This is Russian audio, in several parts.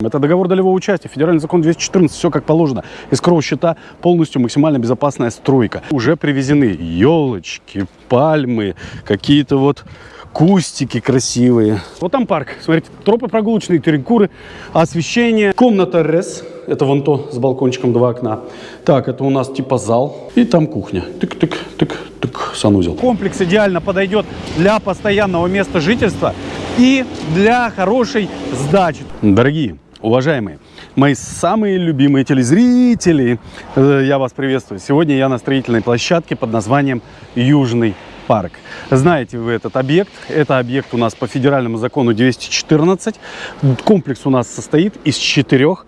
Это договор долевого участия, федеральный закон 214, все как положено. Искрового счета полностью максимально безопасная стройка. Уже привезены елочки, пальмы, какие-то вот кустики красивые. Вот там парк, смотрите, тропы прогулочные, террикуры, освещение. Комната РЭС, это вон то с балкончиком два окна. Так, это у нас типа зал. И там кухня. Тык-тык-тык-тык, санузел. Комплекс идеально подойдет для постоянного места жительства и для хорошей сдачи. Дорогие, Уважаемые, мои самые любимые телезрители, э, я вас приветствую. Сегодня я на строительной площадке под названием Южный парк. Знаете вы этот объект? Это объект у нас по федеральному закону 214. Комплекс у нас состоит из четырех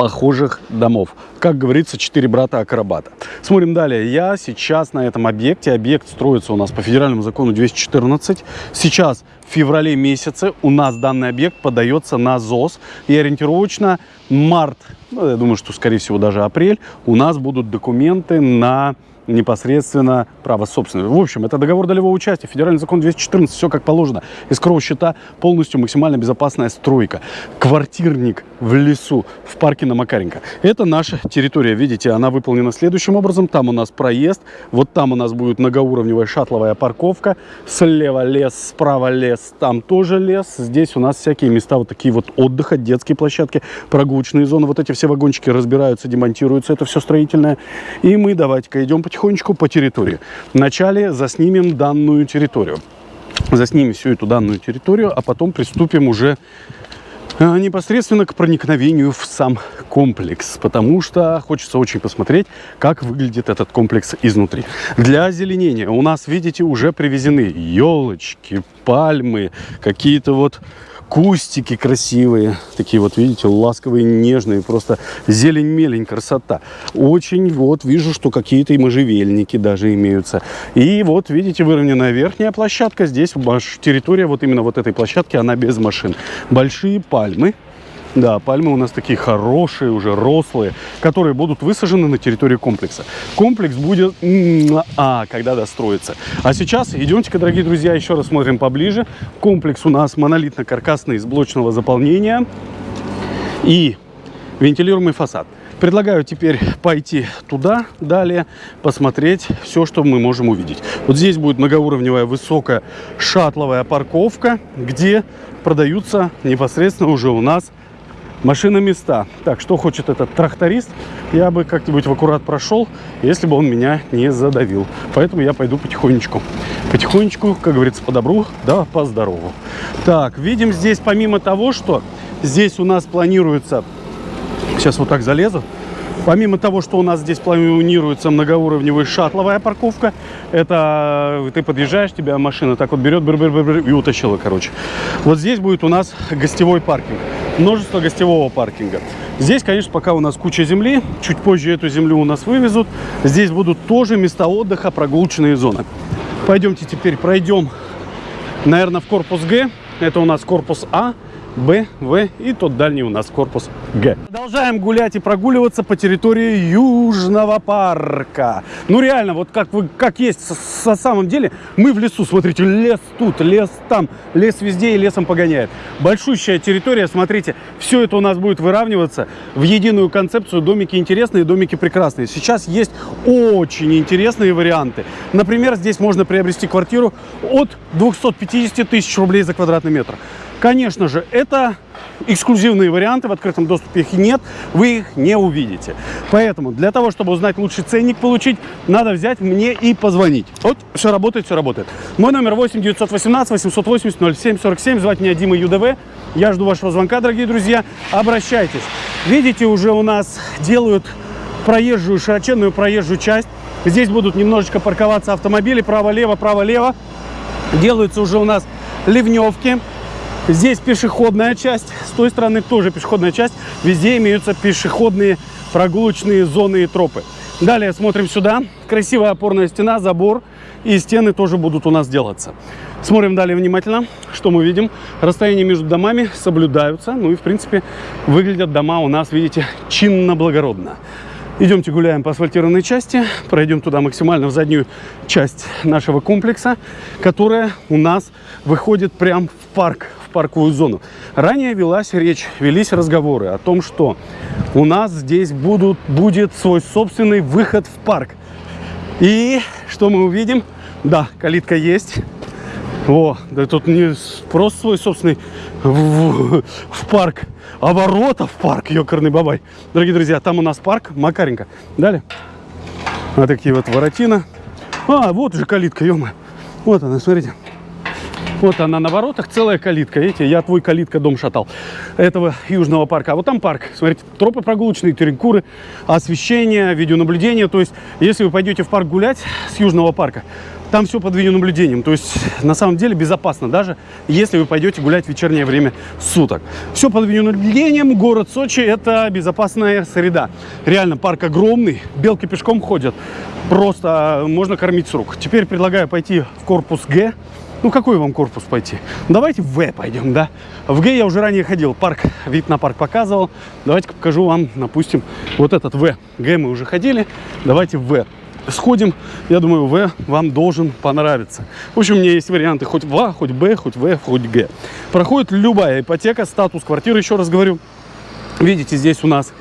похожих домов. Как говорится, четыре брата-акробата. Смотрим далее. Я сейчас на этом объекте. Объект строится у нас по федеральному закону 214. Сейчас в феврале месяце у нас данный объект подается на ЗОС. И ориентировочно март, ну, я думаю, что скорее всего даже апрель, у нас будут документы на непосредственно право собственности. В общем, это договор долевого участия, федеральный закон 214, все как положено. Искрового счета полностью максимально безопасная стройка. Квартирник в лесу, в парке на Макаренко. Это наша территория, видите, она выполнена следующим образом. Там у нас проезд, вот там у нас будет многоуровневая шатловая парковка. Слева лес, справа лес, там тоже лес. Здесь у нас всякие места вот такие вот отдыха, детские площадки, прогулочные зоны. Вот эти все вагончики разбираются, демонтируются, это все строительное. И мы давайте-ка идем потихонечку по территории. Вначале заснимем данную территорию. Заснимем всю эту данную территорию, а потом приступим уже а, непосредственно к проникновению в сам комплекс, потому что хочется очень посмотреть, как выглядит этот комплекс изнутри. Для озеленения у нас, видите, уже привезены елочки, пальмы, какие-то вот кустики красивые, такие вот, видите, ласковые, нежные, просто зелень-мелень, красота. Очень вот вижу, что какие-то и можжевельники даже имеются. И вот, видите, выровненная верхняя площадка. Здесь территория вот именно вот этой площадки, она без машин. Большие пальмы, да, пальмы у нас такие хорошие, уже рослые, которые будут высажены на территории комплекса. Комплекс будет, а, когда достроится. А сейчас идемте-ка, дорогие друзья, еще раз смотрим поближе. Комплекс у нас монолитно-каркасный из блочного заполнения и вентилируемый фасад. Предлагаю теперь пойти туда, далее посмотреть все, что мы можем увидеть. Вот здесь будет многоуровневая высокая шатловая парковка, где продаются непосредственно уже у нас машина места. Так, что хочет этот тракторист, я бы как-нибудь в аккурат прошел, если бы он меня не задавил. Поэтому я пойду потихонечку. Потихонечку, как говорится, по добру, да по здорову. Так, видим здесь, помимо того, что здесь у нас планируется... Сейчас вот так залезу. Помимо того, что у нас здесь планируется многоуровневая шатловая парковка, это э, ты подъезжаешь, тебя машина так вот берет бр -бр -бр и утащила, короче. Вот здесь будет у нас гостевой паркинг, множество гостевого паркинга. Здесь, конечно, пока у нас куча земли, чуть позже эту землю у нас вывезут. Здесь будут тоже места отдыха, прогулочные зоны. Пойдемте теперь пройдем, наверное, в корпус Г. Это у нас корпус А. Б, В и тот дальний у нас корпус Г. Продолжаем гулять и прогуливаться по территории Южного парка. Ну реально, вот как, вы, как есть, со самом деле, мы в лесу, смотрите, лес тут, лес там, лес везде и лесом погоняет. Большущая территория, смотрите, все это у нас будет выравниваться в единую концепцию. Домики интересные, домики прекрасные. Сейчас есть очень интересные варианты. Например, здесь можно приобрести квартиру от 250 тысяч рублей за квадратный метр. Конечно же, это эксклюзивные варианты, в открытом доступе их нет, вы их не увидите. Поэтому для того, чтобы узнать лучший ценник получить, надо взять мне и позвонить. Вот, все работает, все работает. Мой номер 8 918 880 0747, звать меня Дима ЮДВ. Я жду вашего звонка, дорогие друзья. Обращайтесь. Видите, уже у нас делают проезжую, широченную проезжую часть. Здесь будут немножечко парковаться автомобили право-лево, право-лево. Делаются уже у нас ливневки. Здесь пешеходная часть, с той стороны тоже пешеходная часть. Везде имеются пешеходные прогулочные зоны и тропы. Далее смотрим сюда. Красивая опорная стена, забор. И стены тоже будут у нас делаться. Смотрим далее внимательно, что мы видим. Расстояния между домами соблюдаются. Ну и, в принципе, выглядят дома у нас, видите, чинно-благородно. Идемте гуляем по асфальтированной части, пройдем туда максимально в заднюю часть нашего комплекса, которая у нас выходит прямо в парк, парковую зону. Ранее велась речь, велись разговоры о том, что у нас здесь будут, будет свой собственный выход в парк. И что мы увидим? Да, калитка есть. О, да тут не просто свой собственный в, в, парк, а ворота в парк, ёкарный бабай. Дорогие друзья, там у нас парк Макаренко. Далее. Вот такие вот воротина. А, вот уже калитка, ё -моё. Вот она, смотрите. Вот она на воротах, целая калитка. Видите, я твой калитка дом шатал этого южного парка. А вот там парк. Смотрите, тропы прогулочные, террикуры, освещение, видеонаблюдение. То есть, если вы пойдете в парк гулять с южного парка, там все под видеонаблюдением. То есть, на самом деле, безопасно, даже если вы пойдете гулять в вечернее время суток. Все под видеонаблюдением. Город Сочи – это безопасная среда. Реально, парк огромный. Белки пешком ходят. Просто можно кормить с рук. Теперь предлагаю пойти в корпус Г. Ну, какой вам корпус пойти? Давайте в В пойдем, да? В Г я уже ранее ходил, парк, вид на парк показывал. Давайте покажу вам, допустим, вот этот В. Г мы уже ходили, давайте в В сходим. Я думаю, В вам должен понравиться. В общем, у меня есть варианты хоть в А, хоть Б, хоть В, хоть Г. Проходит любая ипотека, статус квартиры, еще раз говорю. Видите, здесь у нас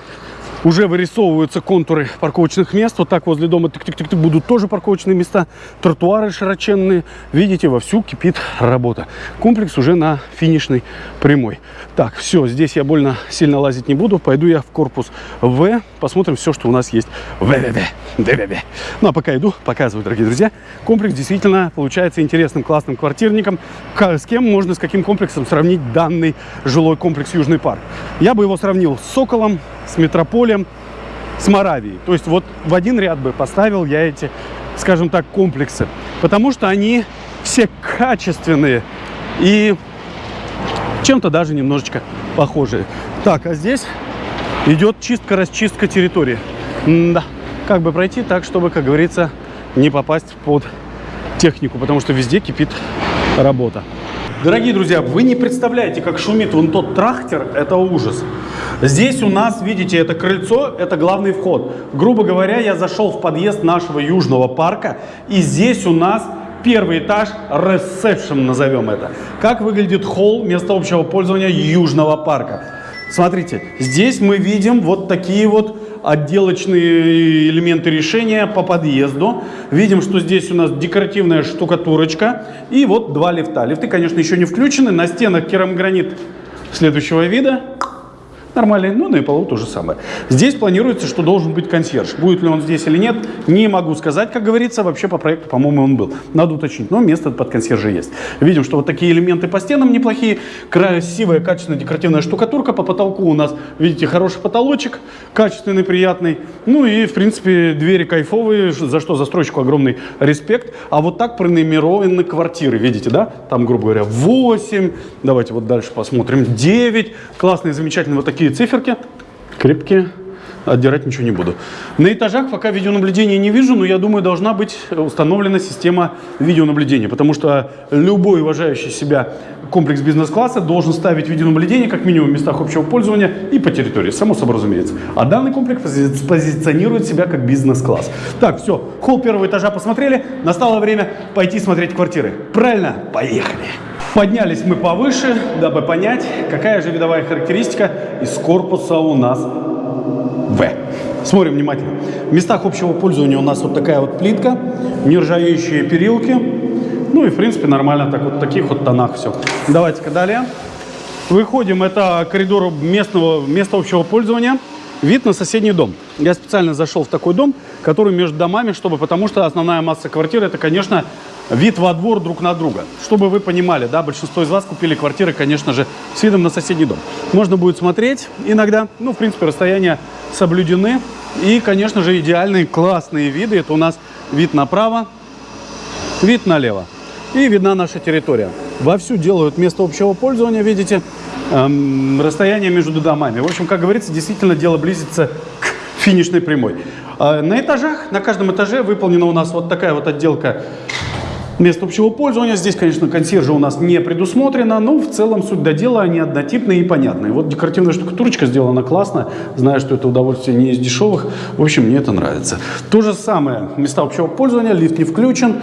уже вырисовываются контуры парковочных мест. Вот так возле дома тык -тык -тык -тык, будут тоже парковочные места. Тротуары широченные. Видите, вовсю кипит работа. Комплекс уже на финишной прямой. Так, все, здесь я больно сильно лазить не буду. Пойду я в корпус В. Посмотрим все, что у нас есть ВВВ. ДВВ. Ну, а пока иду, показываю, дорогие друзья. Комплекс действительно получается интересным, классным квартирником. С кем можно, с каким комплексом сравнить данный жилой комплекс Южный парк? Я бы его сравнил с Соколом, с Метрополем, с Моравией. То есть вот в один ряд бы поставил я эти, скажем так, комплексы. Потому что они все качественные и чем-то даже немножечко похожие. Так, а здесь идет чистка-расчистка территории. М да, как бы пройти так, чтобы, как говорится, не попасть под технику, потому что везде кипит работа. Дорогие друзья, вы не представляете, как шумит вон тот трактор, это ужас. Здесь у нас, видите, это крыльцо, это главный вход. Грубо говоря, я зашел в подъезд нашего южного парка, и здесь у нас первый этаж, ресепшн назовем это. Как выглядит холл, место общего пользования южного парка. Смотрите, здесь мы видим вот такие вот отделочные элементы решения по подъезду. Видим, что здесь у нас декоративная штукатурочка и вот два лифта. Лифты, конечно, еще не включены. На стенах керамогранит следующего вида нормальный, ну, на полу то же самое. Здесь планируется, что должен быть консьерж. Будет ли он здесь или нет, не могу сказать, как говорится. Вообще по проекту, по-моему, он был. Надо уточнить, но место под консьержа есть. Видим, что вот такие элементы по стенам неплохие. Красивая, качественная декоративная штукатурка. По потолку у нас, видите, хороший потолочек, качественный, приятный. Ну и, в принципе, двери кайфовые, за что застройщику огромный респект. А вот так пронумерованы квартиры, видите, да? Там, грубо говоря, 8. Давайте вот дальше посмотрим. 9. Классные, замечательные вот такие такие циферки, крепкие, отдирать ничего не буду. На этажах пока видеонаблюдения не вижу, но я думаю, должна быть установлена система видеонаблюдения, потому что любой уважающий себя комплекс бизнес-класса должен ставить видеонаблюдение как минимум в местах общего пользования и по территории, само собой разумеется. А данный комплекс позиционирует себя как бизнес-класс. Так, все, холл первого этажа посмотрели, настало время пойти смотреть квартиры. Правильно? Поехали! Поднялись мы повыше, дабы понять, какая же видовая характеристика из корпуса у нас В. Смотрим внимательно. В местах общего пользования у нас вот такая вот плитка, нержавеющие перилки. Ну и, в принципе, нормально так вот в таких вот тонах все. Давайте-ка далее. Выходим, это коридор местного, места общего пользования. Вид на соседний дом. Я специально зашел в такой дом, который между домами, чтобы, потому что основная масса квартиры, это, конечно, вид во двор друг на друга. Чтобы вы понимали, да, большинство из вас купили квартиры, конечно же, с видом на соседний дом. Можно будет смотреть иногда, ну, в принципе, расстояния соблюдены. И, конечно же, идеальные классные виды. Это у нас вид направо, вид налево. И видна наша территория. Вовсю делают место общего пользования, видите, эм, расстояние между домами. В общем, как говорится, действительно дело близится к финишной прямой. Э, на этажах, на каждом этаже выполнена у нас вот такая вот отделка мест общего пользования. Здесь, конечно, консьержа у нас не предусмотрено, но в целом суть до дела, они однотипные и понятные. Вот декоративная штукатурочка сделана классно, знаю, что это удовольствие не из дешевых. В общем, мне это нравится. То же самое, места общего пользования, лифт не включен.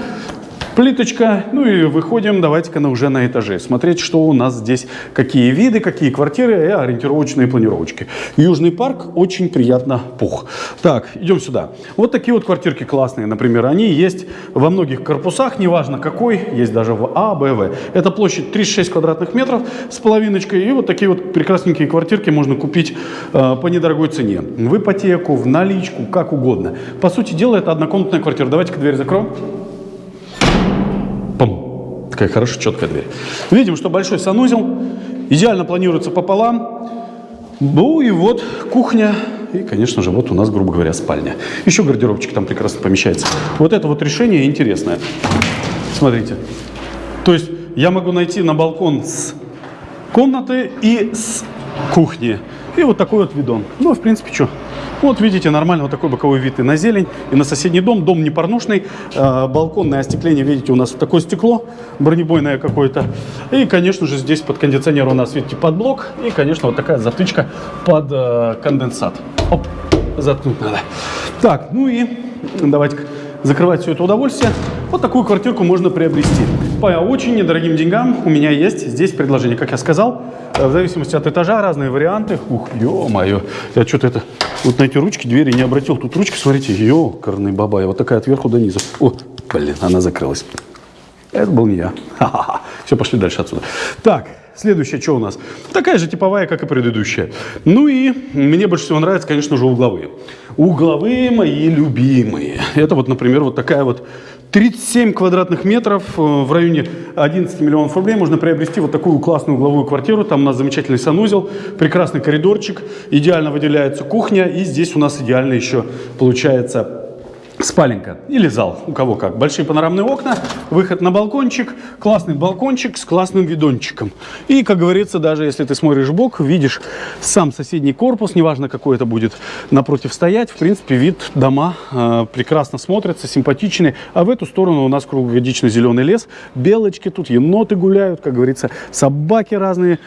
Плиточка. Ну и выходим, давайте-ка на, уже на этаже. Смотреть, что у нас здесь, какие виды, какие квартиры и ориентировочные планировочки. Южный парк очень приятно пух. Так, идем сюда. Вот такие вот квартирки классные, например. Они есть во многих корпусах, неважно какой. Есть даже в А, Б, В. Это площадь 36 квадратных метров с половиночкой. И вот такие вот прекрасненькие квартирки можно купить э, по недорогой цене. В ипотеку, в наличку, как угодно. По сути дела, это однокомнатная квартира. Давайте-ка дверь закроем. Такая хорошая, четкая дверь. Видим, что большой санузел. Идеально планируется пополам. Ну и вот кухня. И, конечно же, вот у нас, грубо говоря, спальня. Еще гардеробчик там прекрасно помещается. Вот это вот решение интересное. Смотрите. То есть я могу найти на балкон с комнаты и с кухни. И вот такой вот видон. Ну, в принципе, что? Вот видите, нормально вот такой боковой вид и на зелень, и на соседний дом. Дом не парнушный, э, балконное остекление, видите, у нас такое стекло бронебойное какое-то. И, конечно же, здесь под кондиционер у нас, видите, под блок. И, конечно, вот такая затычка под э, конденсат. Оп, заткнуть надо. Так, ну и давайте закрывать все это удовольствие. Вот такую квартирку можно приобрести. По очень недорогим деньгам у меня есть здесь предложение. Как я сказал, э, в зависимости от этажа разные варианты. Ух, ё-моё, я что-то это... Вот на эти ручки двери не обратил. Тут ручки, смотрите, ёкарный бабай. Вот такая от верху до низу. О, блин, она закрылась. Это был не я. Все, пошли дальше отсюда. Так, следующее, что у нас? Такая же типовая, как и предыдущая. Ну и мне больше всего нравятся, конечно же, угловые. Угловые мои любимые. Это вот, например, вот такая вот 37 квадратных метров э, в районе 11 миллионов рублей можно приобрести вот такую классную угловую квартиру. Там у нас замечательный санузел, прекрасный коридорчик, идеально выделяется кухня. И здесь у нас идеально еще получается спаленка или зал, у кого как. Большие панорамные окна, выход на балкончик, классный балкончик с классным видончиком. И, как говорится, даже если ты смотришь бок, видишь сам соседний корпус, неважно какой это будет напротив стоять, в принципе, вид дома э, прекрасно смотрится, симпатичный. А в эту сторону у нас круглогодичный зеленый лес, белочки тут, еноты гуляют, как говорится, собаки разные,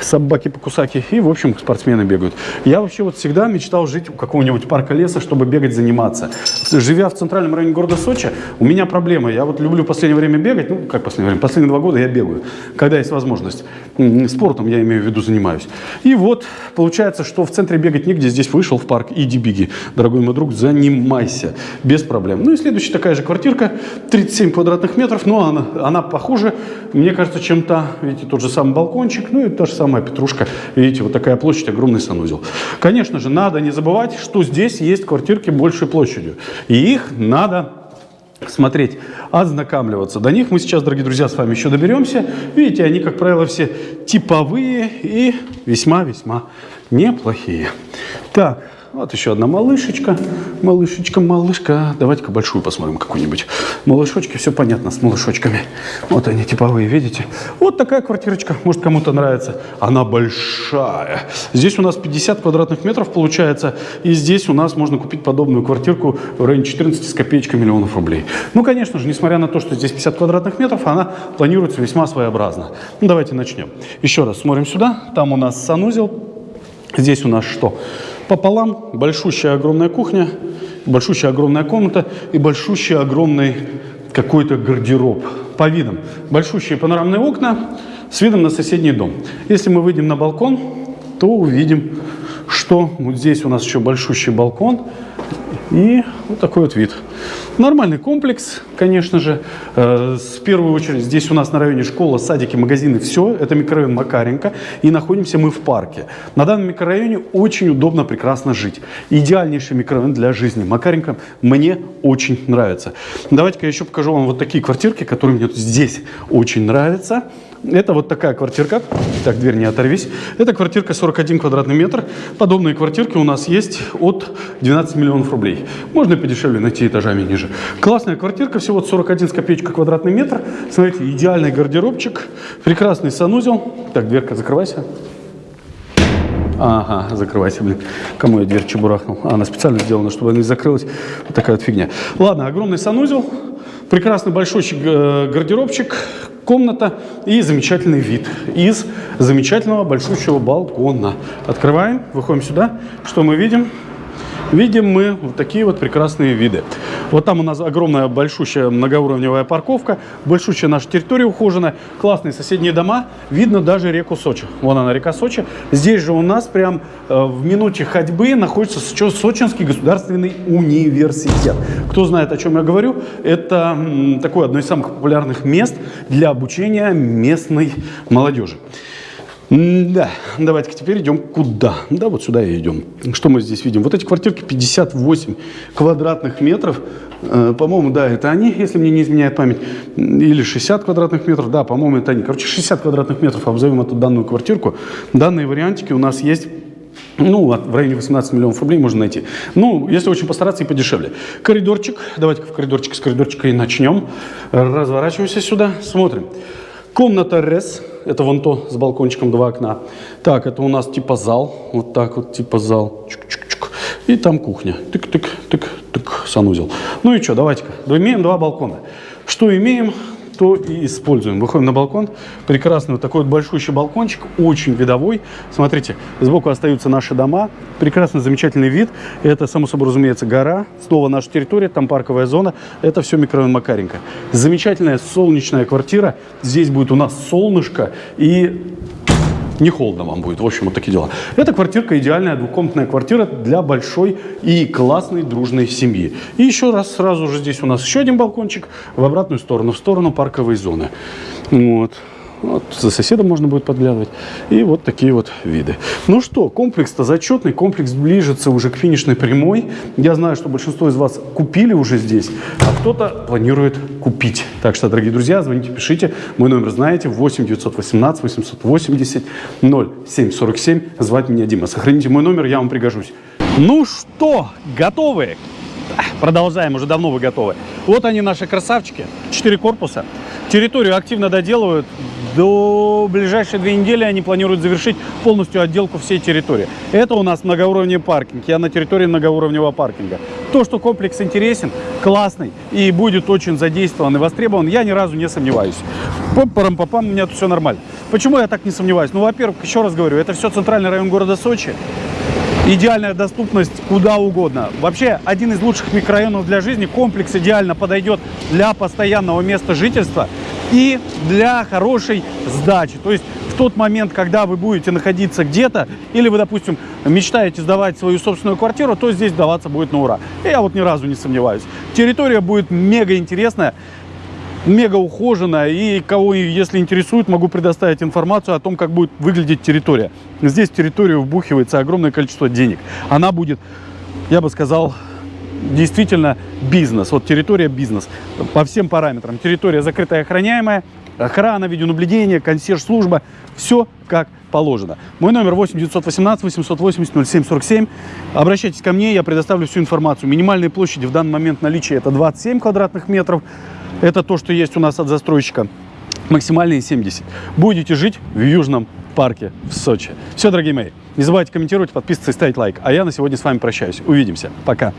собаки-покусаки. И, в общем, спортсмены бегают. Я вообще вот всегда мечтал жить у какого-нибудь парка леса, чтобы бегать, заниматься живя в центральном районе города Сочи, у меня проблема. Я вот люблю в последнее время бегать. Ну, как последнее время? Последние два года я бегаю, когда есть возможность. Спортом, я имею в виду, занимаюсь. И вот получается, что в центре бегать негде. Здесь вышел в парк, иди беги. Дорогой мой друг, занимайся. Без проблем. Ну и следующая такая же квартирка. 37 квадратных метров. Но она, она похуже, мне кажется, чем та. Видите, тот же самый балкончик. Ну и та же самая петрушка. Видите, вот такая площадь, огромный санузел. Конечно же, надо не забывать, что здесь есть квартирки большей площадью. И их надо смотреть, ознакомливаться. До них мы сейчас, дорогие друзья, с вами еще доберемся. Видите, они, как правило, все типовые и весьма-весьма неплохие. Так, вот еще одна малышечка. Малышечка, малышка. Давайте-ка большую посмотрим какую-нибудь. Малышочки, все понятно с малышочками. Вот они типовые, видите? Вот такая квартирочка. Может, кому-то нравится. Она большая. Здесь у нас 50 квадратных метров получается. И здесь у нас можно купить подобную квартирку в районе 14 с копеечкой миллионов рублей. Ну, конечно же, несмотря на то, что здесь 50 квадратных метров, она планируется весьма своеобразно. Ну, давайте начнем. Еще раз смотрим сюда. Там у нас санузел. Здесь у нас что? Пополам большущая огромная кухня, большущая огромная комната и большущий огромный какой-то гардероб по видам. Большущие панорамные окна с видом на соседний дом. Если мы выйдем на балкон, то увидим, что вот здесь у нас еще большущий балкон и вот такой вот вид. Нормальный комплекс, конечно же. Э, с первой очередь здесь у нас на районе школа, садики, магазины, все. Это микрорайон Макаренко. И находимся мы в парке. На данном микрорайоне очень удобно, прекрасно жить. Идеальнейший микрорайон для жизни. Макаренко мне очень нравится. Давайте-ка я еще покажу вам вот такие квартирки, которые мне здесь очень нравятся. Это вот такая квартирка. Так, дверь не оторвись. Это квартирка 41 квадратный метр. Подобные квартирки у нас есть от 12 миллионов рублей. Можно подешевле найти этажами ниже. Классная квартирка, всего 41 с копеечкой квадратный метр. Смотрите, идеальный гардеробчик, прекрасный санузел. Так, дверка, закрывайся. Ага, закрывайся, блин. Кому я дверь чебурахнул? А, она специально сделана, чтобы она не закрылась. Вот такая вот фигня. Ладно, огромный санузел. Прекрасный большой э, гардеробчик, комната и замечательный вид из замечательного большущего балкона. Открываем, выходим сюда. Что мы видим? Видим мы вот такие вот прекрасные виды. Вот там у нас огромная большущая многоуровневая парковка, большущая наша территория ухоженная, классные соседние дома, видно даже реку Сочи. Вон она, река Сочи. Здесь же у нас прям э, в минуте ходьбы находится Сочинский государственный университет. Кто знает, о чем я говорю, это такое одно из самых популярных мест для обучения местной молодежи. Да, давайте-ка теперь идем куда? Да, вот сюда и идем. Что мы здесь видим? Вот эти квартирки 58 квадратных метров. Э, по-моему, да, это они, если мне не изменяет память. Или 60 квадратных метров. Да, по-моему, это они. Короче, 60 квадратных метров обзовем эту данную квартирку. Данные вариантики у нас есть ну, в районе 18 миллионов рублей можно найти. Ну, если очень постараться и подешевле. Коридорчик. Давайте в коридорчик с коридорчика и начнем. Разворачиваемся сюда, смотрим. Комната РЭС, это вон то с балкончиком два окна. Так, это у нас типа зал, вот так вот типа зал. Чук -чук -чук. И там кухня. Тык-тык-тык-тык, санузел. Ну и что, давайте-ка. Имеем два балкона. Что имеем? То и используем. Выходим на балкон. Прекрасный вот такой вот большущий балкончик, очень видовой. Смотрите, сбоку остаются наши дома. Прекрасный, замечательный вид. Это, само собой разумеется, гора. Снова наша территория, там парковая зона. Это все микрорайон Макаренко. Замечательная солнечная квартира. Здесь будет у нас солнышко и не холодно вам будет. В общем, вот такие дела. Эта квартирка идеальная двухкомнатная квартира для большой и классной дружной семьи. И еще раз, сразу же здесь у нас еще один балкончик в обратную сторону, в сторону парковой зоны. Вот. Вот, за соседом можно будет подглядывать. И вот такие вот виды. Ну что, комплекс-то зачетный. Комплекс ближется уже к финишной прямой. Я знаю, что большинство из вас купили уже здесь, а кто-то планирует купить. Так что, дорогие друзья, звоните, пишите. Мой номер знаете. 8 918 880 0747. Звать меня Дима. Сохраните мой номер, я вам пригожусь. Ну что, готовы? Продолжаем, уже давно вы готовы. Вот они, наши красавчики. Четыре корпуса. Территорию активно доделывают. До ближайшие две недели они планируют завершить полностью отделку всей территории. Это у нас многоуровневый паркинг. Я на территории многоуровневого паркинга. То, что комплекс интересен, классный и будет очень задействован и востребован, я ни разу не сомневаюсь. Пам-парам-папам, у меня тут все нормально. Почему я так не сомневаюсь? Ну, во-первых, еще раз говорю, это все центральный район города Сочи идеальная доступность куда угодно. Вообще, один из лучших микрорайонов для жизни. Комплекс идеально подойдет для постоянного места жительства и для хорошей сдачи. То есть в тот момент, когда вы будете находиться где-то, или вы, допустим, мечтаете сдавать свою собственную квартиру, то здесь сдаваться будет на ура. Я вот ни разу не сомневаюсь. Территория будет мега интересная мега ухоженная. И кого, если интересует, могу предоставить информацию о том, как будет выглядеть территория. Здесь в территорию вбухивается огромное количество денег. Она будет, я бы сказал, действительно бизнес. Вот территория бизнес по всем параметрам. Территория закрытая, охраняемая, охрана, видеонаблюдение, консьерж-служба. Все как положено. Мой номер 8 918 880 0747. Обращайтесь ко мне, я предоставлю всю информацию. Минимальные площади в данный момент наличия это 27 квадратных метров. Это то, что есть у нас от застройщика. Максимальные 70. Будете жить в Южном парке в Сочи. Все, дорогие мои, не забывайте комментировать, подписываться и ставить лайк. А я на сегодня с вами прощаюсь. Увидимся. Пока.